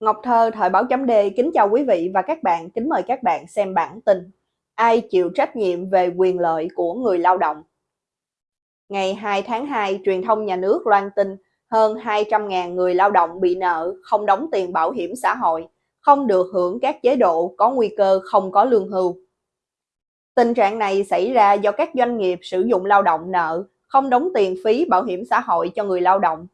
Ngọc Thơ, Thời báo chấm D kính chào quý vị và các bạn, kính mời các bạn xem bản tin Ai chịu trách nhiệm về quyền lợi của người lao động? Ngày 2 tháng 2, truyền thông nhà nước loan tin hơn 200.000 người lao động bị nợ, không đóng tiền bảo hiểm xã hội, không được hưởng các chế độ có nguy cơ không có lương hưu. Tình trạng này xảy ra do các doanh nghiệp sử dụng lao động nợ, không đóng tiền phí bảo hiểm xã hội cho người lao động.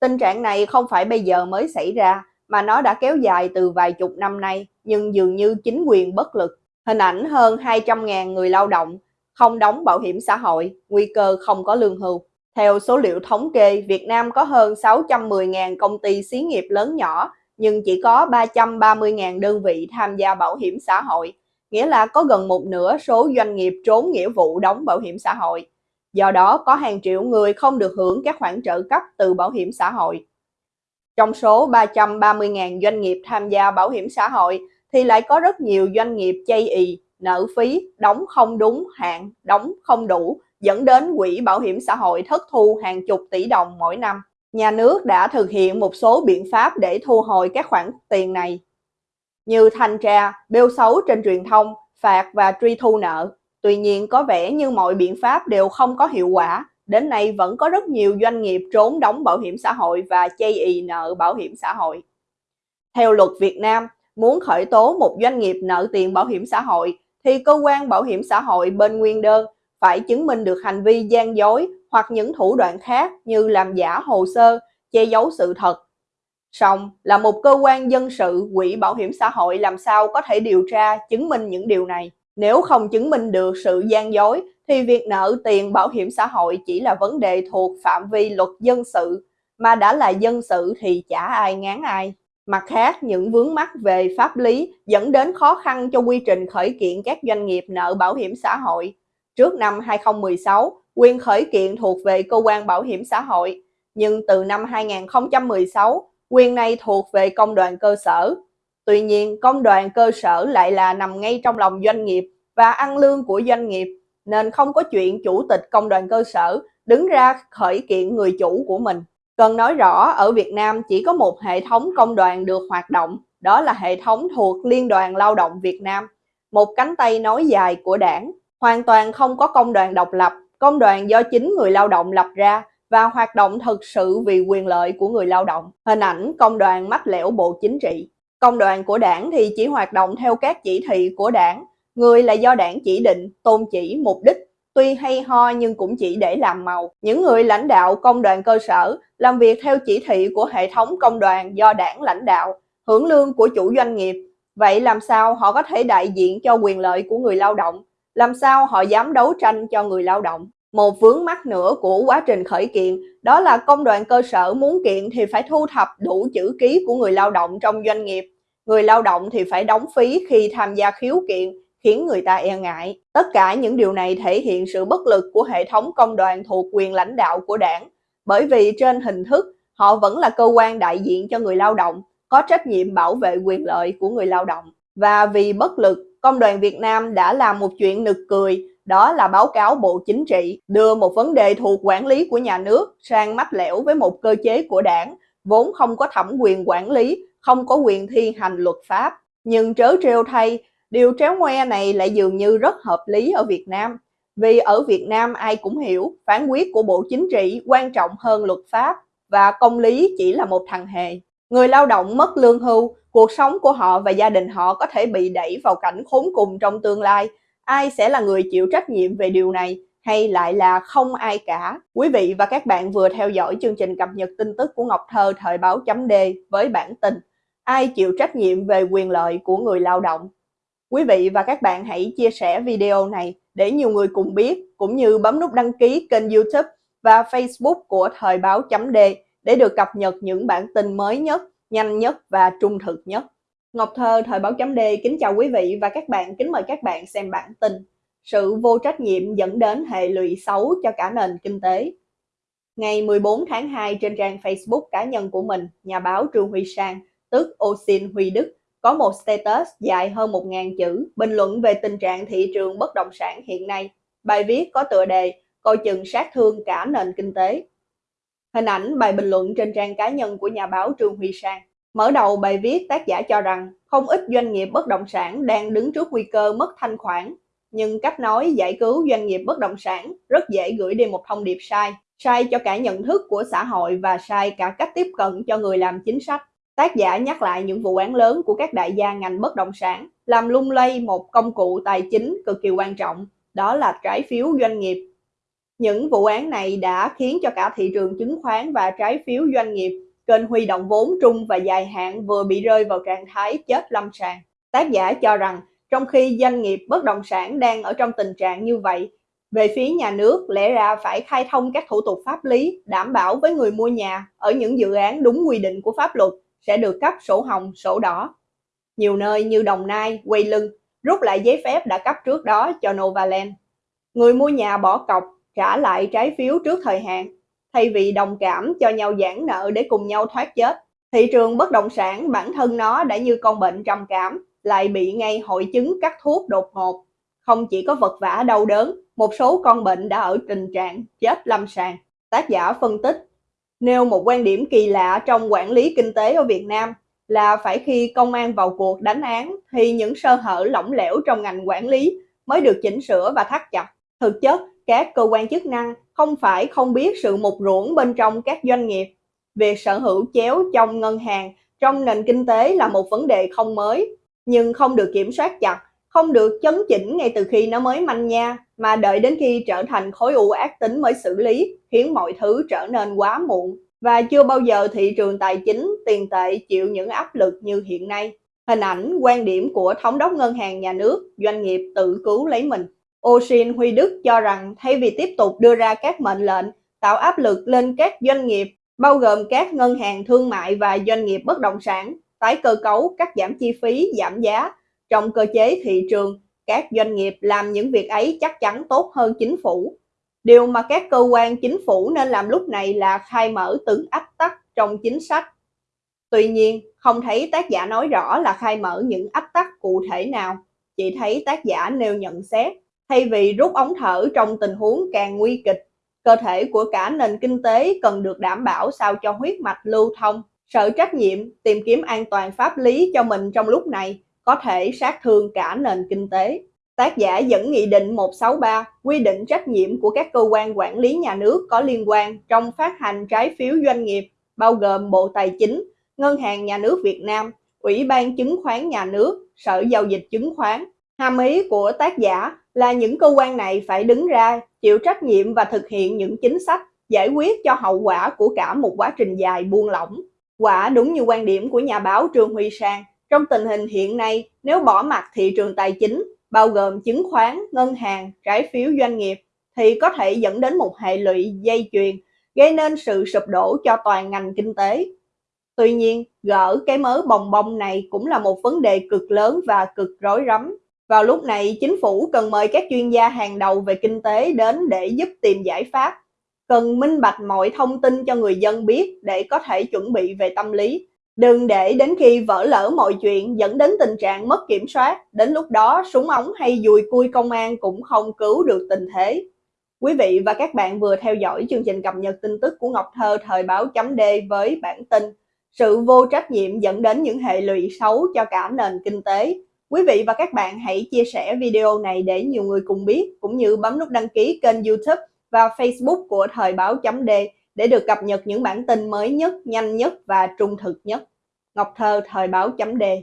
Tình trạng này không phải bây giờ mới xảy ra, mà nó đã kéo dài từ vài chục năm nay, nhưng dường như chính quyền bất lực. Hình ảnh hơn 200.000 người lao động không đóng bảo hiểm xã hội, nguy cơ không có lương hưu. Theo số liệu thống kê, Việt Nam có hơn 610.000 công ty xí nghiệp lớn nhỏ, nhưng chỉ có 330.000 đơn vị tham gia bảo hiểm xã hội, nghĩa là có gần một nửa số doanh nghiệp trốn nghĩa vụ đóng bảo hiểm xã hội. Do đó, có hàng triệu người không được hưởng các khoản trợ cấp từ bảo hiểm xã hội. Trong số 330.000 doanh nghiệp tham gia bảo hiểm xã hội thì lại có rất nhiều doanh nghiệp chây ì, nợ phí, đóng không đúng hạn, đóng không đủ, dẫn đến quỹ bảo hiểm xã hội thất thu hàng chục tỷ đồng mỗi năm. Nhà nước đã thực hiện một số biện pháp để thu hồi các khoản tiền này, như thanh tra, bêu xấu trên truyền thông, phạt và truy thu nợ. Tuy nhiên có vẻ như mọi biện pháp đều không có hiệu quả, đến nay vẫn có rất nhiều doanh nghiệp trốn đóng bảo hiểm xã hội và chây ì nợ bảo hiểm xã hội. Theo luật Việt Nam, muốn khởi tố một doanh nghiệp nợ tiền bảo hiểm xã hội thì cơ quan bảo hiểm xã hội bên nguyên đơn phải chứng minh được hành vi gian dối hoặc những thủ đoạn khác như làm giả hồ sơ, che giấu sự thật. Song là một cơ quan dân sự, quỹ bảo hiểm xã hội làm sao có thể điều tra chứng minh những điều này. Nếu không chứng minh được sự gian dối thì việc nợ tiền bảo hiểm xã hội chỉ là vấn đề thuộc phạm vi luật dân sự, mà đã là dân sự thì chả ai ngán ai. Mặt khác, những vướng mắc về pháp lý dẫn đến khó khăn cho quy trình khởi kiện các doanh nghiệp nợ bảo hiểm xã hội. Trước năm 2016, quyền khởi kiện thuộc về cơ quan bảo hiểm xã hội, nhưng từ năm 2016, quyền này thuộc về công đoàn cơ sở. Tuy nhiên, công đoàn cơ sở lại là nằm ngay trong lòng doanh nghiệp và ăn lương của doanh nghiệp nên không có chuyện chủ tịch công đoàn cơ sở đứng ra khởi kiện người chủ của mình. Cần nói rõ, ở Việt Nam chỉ có một hệ thống công đoàn được hoạt động, đó là hệ thống thuộc Liên đoàn Lao động Việt Nam, một cánh tay nối dài của đảng. Hoàn toàn không có công đoàn độc lập, công đoàn do chính người lao động lập ra và hoạt động thực sự vì quyền lợi của người lao động. Hình ảnh công đoàn mách lẻo bộ chính trị. Công đoàn của đảng thì chỉ hoạt động theo các chỉ thị của đảng, Người là do đảng chỉ định, tôn chỉ, mục đích, tuy hay ho nhưng cũng chỉ để làm màu. Những người lãnh đạo công đoàn cơ sở làm việc theo chỉ thị của hệ thống công đoàn do đảng lãnh đạo, hưởng lương của chủ doanh nghiệp. Vậy làm sao họ có thể đại diện cho quyền lợi của người lao động? Làm sao họ dám đấu tranh cho người lao động? Một vướng mắc nữa của quá trình khởi kiện đó là công đoàn cơ sở muốn kiện thì phải thu thập đủ chữ ký của người lao động trong doanh nghiệp. Người lao động thì phải đóng phí khi tham gia khiếu kiện khiến người ta e ngại. Tất cả những điều này thể hiện sự bất lực của hệ thống công đoàn thuộc quyền lãnh đạo của đảng, bởi vì trên hình thức họ vẫn là cơ quan đại diện cho người lao động, có trách nhiệm bảo vệ quyền lợi của người lao động. Và vì bất lực, Công đoàn Việt Nam đã làm một chuyện nực cười, đó là báo cáo Bộ Chính trị đưa một vấn đề thuộc quản lý của nhà nước sang mách lẻo với một cơ chế của đảng, vốn không có thẩm quyền quản lý, không có quyền thi hành luật pháp. Nhưng trớ trêu thay, Điều tréo ngoe này lại dường như rất hợp lý ở Việt Nam, vì ở Việt Nam ai cũng hiểu phán quyết của Bộ Chính trị quan trọng hơn luật pháp và công lý chỉ là một thằng hề. Người lao động mất lương hưu, cuộc sống của họ và gia đình họ có thể bị đẩy vào cảnh khốn cùng trong tương lai. Ai sẽ là người chịu trách nhiệm về điều này hay lại là không ai cả? Quý vị và các bạn vừa theo dõi chương trình cập nhật tin tức của Ngọc Thơ thời báo chấm D với bản tin Ai chịu trách nhiệm về quyền lợi của người lao động? Quý vị và các bạn hãy chia sẻ video này để nhiều người cùng biết, cũng như bấm nút đăng ký kênh youtube và facebook của Thời báo chấm D để được cập nhật những bản tin mới nhất, nhanh nhất và trung thực nhất. Ngọc Thơ Thời báo chấm D kính chào quý vị và các bạn, kính mời các bạn xem bản tin. Sự vô trách nhiệm dẫn đến hệ lụy xấu cho cả nền kinh tế. Ngày 14 tháng 2 trên trang Facebook cá nhân của mình, nhà báo Trương Huy Sang, tức Osin Huy Đức, có một status dài hơn 1.000 chữ bình luận về tình trạng thị trường bất động sản hiện nay. Bài viết có tựa đề coi chừng sát thương cả nền kinh tế. Hình ảnh bài bình luận trên trang cá nhân của nhà báo Trương Huy Sang. Mở đầu bài viết tác giả cho rằng không ít doanh nghiệp bất động sản đang đứng trước nguy cơ mất thanh khoản, nhưng cách nói giải cứu doanh nghiệp bất động sản rất dễ gửi đi một thông điệp sai, sai cho cả nhận thức của xã hội và sai cả cách tiếp cận cho người làm chính sách. Tác giả nhắc lại những vụ án lớn của các đại gia ngành bất động sản, làm lung lay một công cụ tài chính cực kỳ quan trọng, đó là trái phiếu doanh nghiệp. Những vụ án này đã khiến cho cả thị trường chứng khoán và trái phiếu doanh nghiệp, kênh huy động vốn trung và dài hạn vừa bị rơi vào trạng thái chết lâm sàng. Tác giả cho rằng, trong khi doanh nghiệp bất động sản đang ở trong tình trạng như vậy, về phía nhà nước lẽ ra phải khai thông các thủ tục pháp lý, đảm bảo với người mua nhà ở những dự án đúng quy định của pháp luật sẽ được cấp sổ hồng, sổ đỏ. Nhiều nơi như Đồng Nai, Quay Lưng rút lại giấy phép đã cấp trước đó cho Novaland. Người mua nhà bỏ cọc, trả lại trái phiếu trước thời hạn, thay vì đồng cảm cho nhau giãn nợ để cùng nhau thoát chết. Thị trường bất động sản bản thân nó đã như con bệnh trầm cảm, lại bị ngay hội chứng cắt thuốc đột ngột. Không chỉ có vật vã đau đớn, một số con bệnh đã ở tình trạng chết lâm sàng. Tác giả phân tích nêu một quan điểm kỳ lạ trong quản lý kinh tế ở Việt Nam là phải khi công an vào cuộc đánh án thì những sơ hở lỏng lẻo trong ngành quản lý mới được chỉnh sửa và thắt chặt. Thực chất, các cơ quan chức năng không phải không biết sự mục ruỗng bên trong các doanh nghiệp. Việc sở hữu chéo trong ngân hàng trong nền kinh tế là một vấn đề không mới, nhưng không được kiểm soát chặt, không được chấn chỉnh ngay từ khi nó mới manh nha, mà đợi đến khi trở thành khối u ác tính mới xử lý, khiến mọi thứ trở nên quá muộn. Và chưa bao giờ thị trường tài chính, tiền tệ chịu những áp lực như hiện nay. Hình ảnh, quan điểm của thống đốc ngân hàng nhà nước, doanh nghiệp tự cứu lấy mình. Oshin Huy Đức cho rằng thay vì tiếp tục đưa ra các mệnh lệnh tạo áp lực lên các doanh nghiệp, bao gồm các ngân hàng thương mại và doanh nghiệp bất động sản, tái cơ cấu, cắt giảm chi phí, giảm giá, trong cơ chế thị trường, các doanh nghiệp làm những việc ấy chắc chắn tốt hơn chính phủ. Điều mà các cơ quan chính phủ nên làm lúc này là khai mở từng ách tắc trong chính sách. Tuy nhiên, không thấy tác giả nói rõ là khai mở những ách tắc cụ thể nào, chỉ thấy tác giả nêu nhận xét. Thay vì rút ống thở trong tình huống càng nguy kịch, cơ thể của cả nền kinh tế cần được đảm bảo sao cho huyết mạch lưu thông. Sợ trách nhiệm tìm kiếm an toàn pháp lý cho mình trong lúc này có thể sát thương cả nền kinh tế. Tác giả dẫn Nghị định 163 quy định trách nhiệm của các cơ quan quản lý nhà nước có liên quan trong phát hành trái phiếu doanh nghiệp, bao gồm Bộ Tài chính, Ngân hàng Nhà nước Việt Nam, Ủy ban Chứng khoán Nhà nước, Sở Giao dịch Chứng khoán. Hàm ý của tác giả là những cơ quan này phải đứng ra chịu trách nhiệm và thực hiện những chính sách giải quyết cho hậu quả của cả một quá trình dài buông lỏng. Quả đúng như quan điểm của nhà báo Trương Huy Sang, trong tình hình hiện nay, nếu bỏ mặt thị trường tài chính, bao gồm chứng khoán, ngân hàng, trái phiếu doanh nghiệp, thì có thể dẫn đến một hệ lụy dây chuyền, gây nên sự sụp đổ cho toàn ngành kinh tế. Tuy nhiên, gỡ cái mớ bồng bông này cũng là một vấn đề cực lớn và cực rối rắm. Vào lúc này, chính phủ cần mời các chuyên gia hàng đầu về kinh tế đến để giúp tìm giải pháp. Cần minh bạch mọi thông tin cho người dân biết để có thể chuẩn bị về tâm lý, Đừng để đến khi vỡ lỡ mọi chuyện dẫn đến tình trạng mất kiểm soát, đến lúc đó súng ống hay dùi cui công an cũng không cứu được tình thế. Quý vị và các bạn vừa theo dõi chương trình cập nhật tin tức của Ngọc Thơ thời báo chấm D với bản tin Sự vô trách nhiệm dẫn đến những hệ lụy xấu cho cả nền kinh tế. Quý vị và các bạn hãy chia sẻ video này để nhiều người cùng biết, cũng như bấm nút đăng ký kênh youtube và facebook của thời báo chấm D để được cập nhật những bản tin mới nhất, nhanh nhất và trung thực nhất. Ngọc Thơ, Thời báo chấm đề